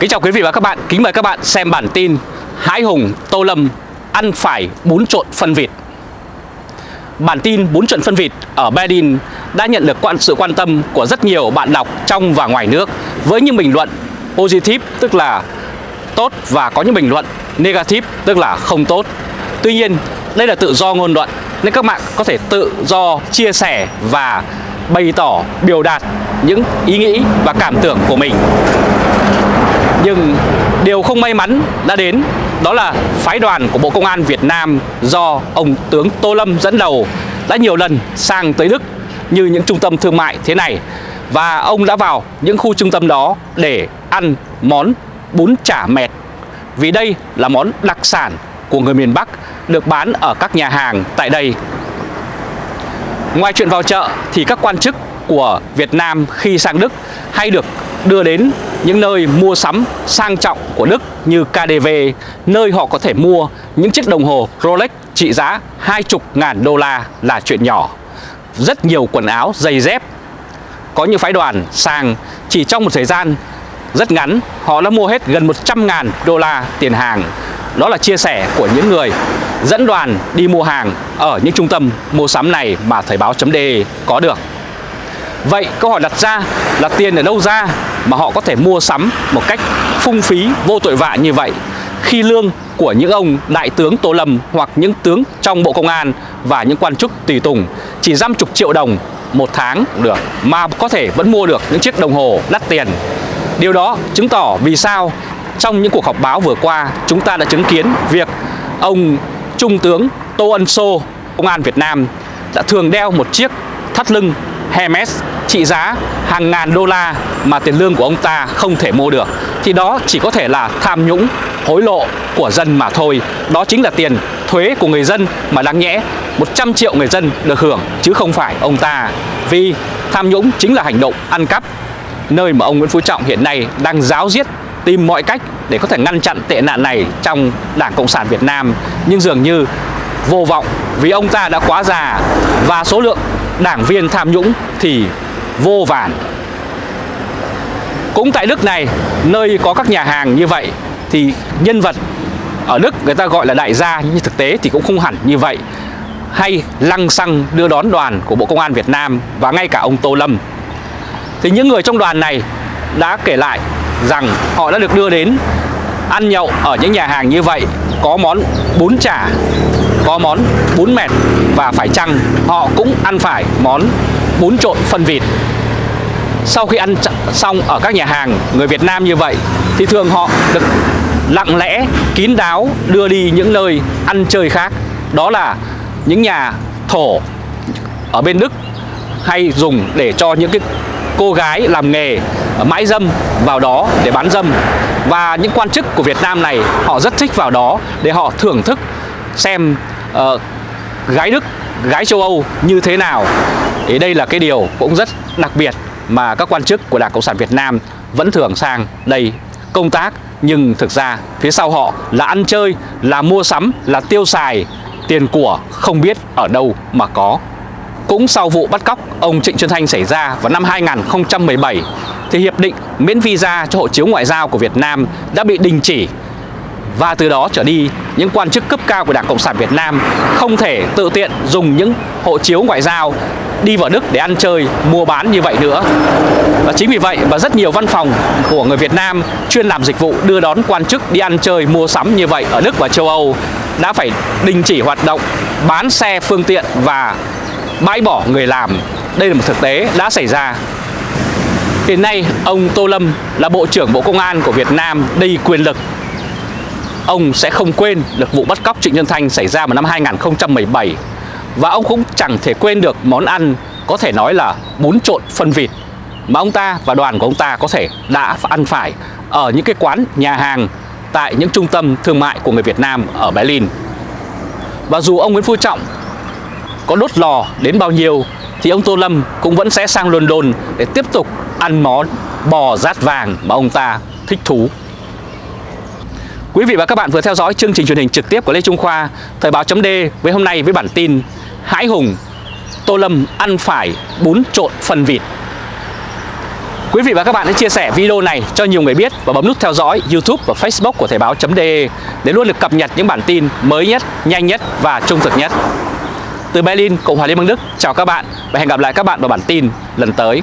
Kính chào quý vị và các bạn, kính mời các bạn xem bản tin Hãi Hùng Tô Lâm ăn phải bún trộn phân vịt Bản tin bún trộn phân vịt ở Berlin đã nhận được sự quan tâm của rất nhiều bạn đọc trong và ngoài nước với những bình luận positive tức là tốt và có những bình luận negative tức là không tốt. Tuy nhiên, đây là tự do ngôn luận nên các bạn có thể tự do chia sẻ và bày tỏ biểu đạt những ý nghĩ và cảm tưởng của mình. Nhưng điều không may mắn đã đến, đó là phái đoàn của Bộ Công an Việt Nam do ông tướng Tô Lâm dẫn đầu đã nhiều lần sang tới Đức như những trung tâm thương mại thế này và ông đã vào những khu trung tâm đó để ăn món bún chả mẹt vì đây là món đặc sản của người miền Bắc được bán ở các nhà hàng tại đây. Ngoài chuyện vào chợ thì các quan chức của Việt Nam khi sang Đức hay được đưa đến những nơi mua sắm sang trọng của Đức như KDV, nơi họ có thể mua những chiếc đồng hồ Rolex trị giá hai chục ngàn đô la là chuyện nhỏ. Rất nhiều quần áo, giày dép. Có những phái đoàn sang chỉ trong một thời gian rất ngắn, họ đã mua hết gần 100 ngàn đô la tiền hàng. Đó là chia sẻ của những người dẫn đoàn đi mua hàng ở những trung tâm mua sắm này mà Thời báo.de có được. Vậy câu hỏi đặt ra là tiền ở đâu ra mà họ có thể mua sắm một cách phung phí vô tội vạ như vậy khi lương của những ông đại tướng Tô Lâm hoặc những tướng trong Bộ Công an và những quan chức tùy tùng chỉ dăm chục triệu đồng một tháng được mà có thể vẫn mua được những chiếc đồng hồ đắt tiền. Điều đó chứng tỏ vì sao trong những cuộc họp báo vừa qua chúng ta đã chứng kiến việc ông Trung tướng Tô Ân Sô, Công an Việt Nam đã thường đeo một chiếc thắt lưng Hermes, trị giá hàng ngàn đô la mà tiền lương của ông ta không thể mua được. Thì đó chỉ có thể là tham nhũng, hối lộ của dân mà thôi. Đó chính là tiền thuế của người dân mà đáng nhẽ 100 triệu người dân được hưởng, chứ không phải ông ta. Vì tham nhũng chính là hành động ăn cắp, nơi mà ông Nguyễn Phú Trọng hiện nay đang giáo diết, tìm mọi cách để có thể ngăn chặn tệ nạn này trong Đảng Cộng sản Việt Nam. Nhưng dường như vô vọng vì ông ta đã quá già và số lượng đảng viên tham nhũng thì vô vàn. Cũng tại Đức này, nơi có các nhà hàng như vậy thì nhân vật ở Đức người ta gọi là đại gia nhưng thực tế thì cũng không hẳn như vậy. Hay lăng xăng đưa đón đoàn của Bộ Công an Việt Nam và ngay cả ông Tô Lâm. Thì những người trong đoàn này đã kể lại rằng họ đã được đưa đến ăn nhậu ở những nhà hàng như vậy có món bún chả có món bún mẹt và phải chăng họ cũng ăn phải món bún trộn phân vịt. Sau khi ăn xong ở các nhà hàng, người Việt Nam như vậy thì thường họ được lặng lẽ kín đáo đưa đi những nơi ăn chơi khác. Đó là những nhà thổ ở bên Đức hay dùng để cho những cái cô gái làm nghề mãi dâm vào đó để bán dâm. Và những quan chức của Việt Nam này họ rất thích vào đó để họ thưởng thức xem uh, gái Đức, gái châu Âu như thế nào thì đây là cái điều cũng rất đặc biệt mà các quan chức của Đảng Cộng sản Việt Nam vẫn thường sang đây công tác nhưng thực ra phía sau họ là ăn chơi, là mua sắm, là tiêu xài tiền của không biết ở đâu mà có. Cũng sau vụ bắt cóc ông Trịnh Xuân Thanh xảy ra vào năm 2017 thì hiệp định miễn visa cho hộ chiếu ngoại giao của Việt Nam đã bị đình chỉ và từ đó trở đi những quan chức cấp cao của Đảng Cộng sản Việt Nam không thể tự tiện dùng những hộ chiếu ngoại giao đi vào Đức để ăn chơi, mua bán như vậy nữa. Và chính vì vậy mà rất nhiều văn phòng của người Việt Nam chuyên làm dịch vụ đưa đón quan chức đi ăn chơi, mua sắm như vậy ở Đức và châu Âu đã phải đình chỉ hoạt động, bán xe phương tiện và bãi bỏ người làm. Đây là một thực tế đã xảy ra. Hiện nay, ông Tô Lâm là Bộ trưởng Bộ Công an của Việt Nam đầy quyền lực ông sẽ không quên được vụ bắt cóc Trịnh Nhân Thanh xảy ra vào năm 2017 và ông cũng chẳng thể quên được món ăn có thể nói là bún trộn phân vịt mà ông ta và đoàn của ông ta có thể đã ăn phải ở những cái quán, nhà hàng tại những trung tâm thương mại của người Việt Nam ở Berlin. Và dù ông Nguyễn Phú Trọng có đốt lò đến bao nhiêu, thì ông Tô Lâm cũng vẫn sẽ sang London để tiếp tục ăn món bò rát vàng mà ông ta thích thú. Quý vị và các bạn vừa theo dõi chương trình truyền hình trực tiếp của Lê Trung Khoa Thời báo chấm với hôm nay với bản tin Hãi Hùng Tô Lâm ăn phải bún trộn phần vịt Quý vị và các bạn hãy chia sẻ video này cho nhiều người biết và bấm nút theo dõi YouTube và Facebook của Thời báo.de để luôn được cập nhật những bản tin mới nhất, nhanh nhất và trung thực nhất. Từ Berlin, Cộng hòa Liên bang Đức, chào các bạn và hẹn gặp lại các bạn vào bản tin lần tới.